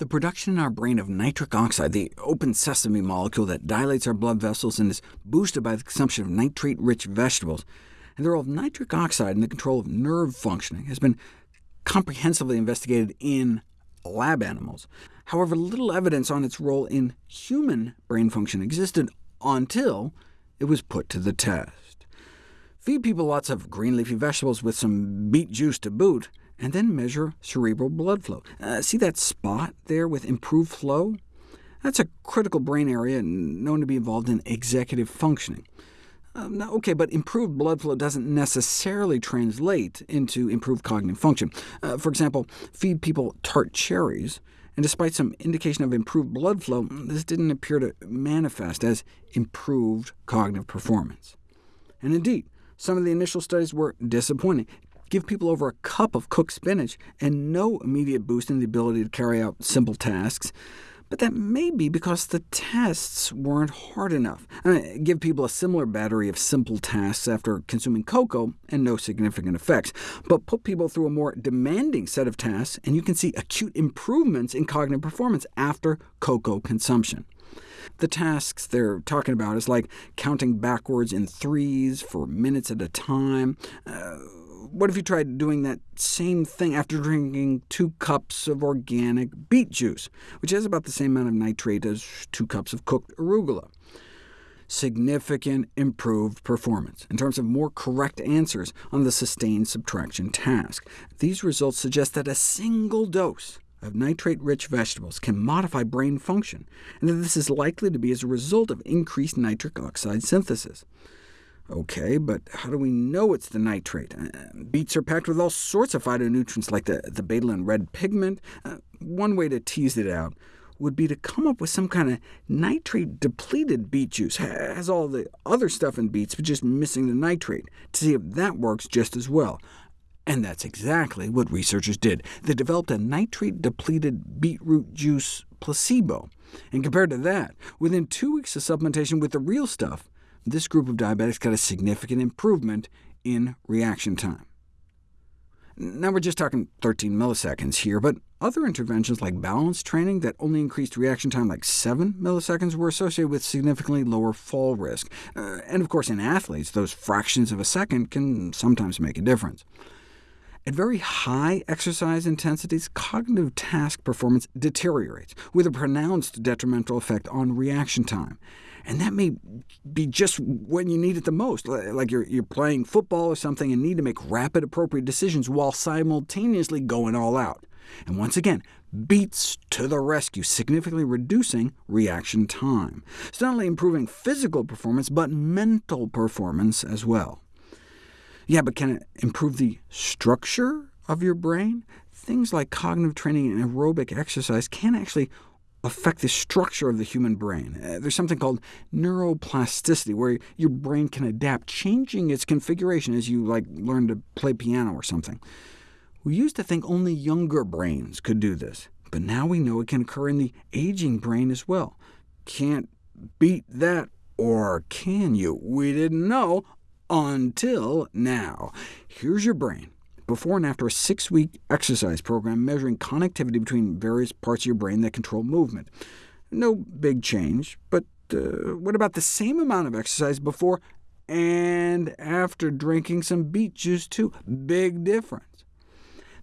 The production in our brain of nitric oxide, the open sesame molecule that dilates our blood vessels and is boosted by the consumption of nitrate-rich vegetables, and the role of nitric oxide in the control of nerve functioning has been comprehensively investigated in lab animals. However, little evidence on its role in human brain function existed until it was put to the test. Feed people lots of green leafy vegetables with some beet juice to boot, and then measure cerebral blood flow. Uh, see that spot there with improved flow? That's a critical brain area known to be involved in executive functioning. Um, now, OK, but improved blood flow doesn't necessarily translate into improved cognitive function. Uh, for example, feed people tart cherries, and despite some indication of improved blood flow, this didn't appear to manifest as improved cognitive performance. And indeed, some of the initial studies were disappointing. Give people over a cup of cooked spinach, and no immediate boost in the ability to carry out simple tasks. But that may be because the tests weren't hard enough. I mean, give people a similar battery of simple tasks after consuming cocoa, and no significant effects. But put people through a more demanding set of tasks, and you can see acute improvements in cognitive performance after cocoa consumption. The tasks they're talking about is like counting backwards in threes for minutes at a time, uh, what if you tried doing that same thing after drinking two cups of organic beet juice, which has about the same amount of nitrate as two cups of cooked arugula? Significant improved performance in terms of more correct answers on the sustained subtraction task. These results suggest that a single dose of nitrate-rich vegetables can modify brain function, and that this is likely to be as a result of increased nitric oxide synthesis. OK, but how do we know it's the nitrate? Uh, beets are packed with all sorts of phytonutrients like the, the betalain red pigment. Uh, one way to tease it out would be to come up with some kind of nitrate-depleted beet juice. has all the other stuff in beets, but just missing the nitrate, to see if that works just as well. And that's exactly what researchers did. They developed a nitrate-depleted beetroot juice placebo. And compared to that, within two weeks of supplementation with the real stuff, this group of diabetics got a significant improvement in reaction time. Now we're just talking 13 milliseconds here, but other interventions like balance training that only increased reaction time like 7 milliseconds were associated with significantly lower fall risk. Uh, and of course in athletes, those fractions of a second can sometimes make a difference. At very high exercise intensities, cognitive task performance deteriorates, with a pronounced detrimental effect on reaction time. And that may be just when you need it the most, like you're, you're playing football or something and need to make rapid, appropriate decisions while simultaneously going all out. And once again, beets to the rescue, significantly reducing reaction time. It's not only improving physical performance, but mental performance as well. Yeah, but can it improve the structure of your brain? Things like cognitive training and aerobic exercise can actually affect the structure of the human brain. Uh, there's something called neuroplasticity, where your brain can adapt, changing its configuration as you like learn to play piano or something. We used to think only younger brains could do this, but now we know it can occur in the aging brain as well. Can't beat that, or can you? We didn't know until now. Here's your brain before and after a six-week exercise program measuring connectivity between various parts of your brain that control movement. No big change, but uh, what about the same amount of exercise before and after drinking some beet juice too? Big difference.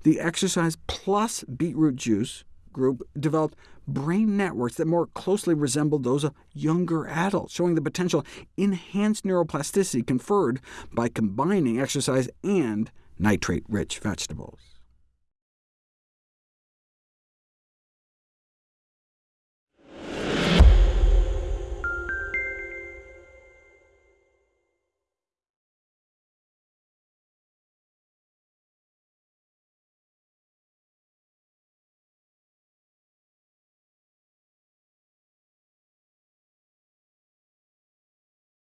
The exercise plus beetroot juice group developed brain networks that more closely resembled those of younger adults, showing the potential enhanced neuroplasticity conferred by combining exercise and nitrate-rich vegetables.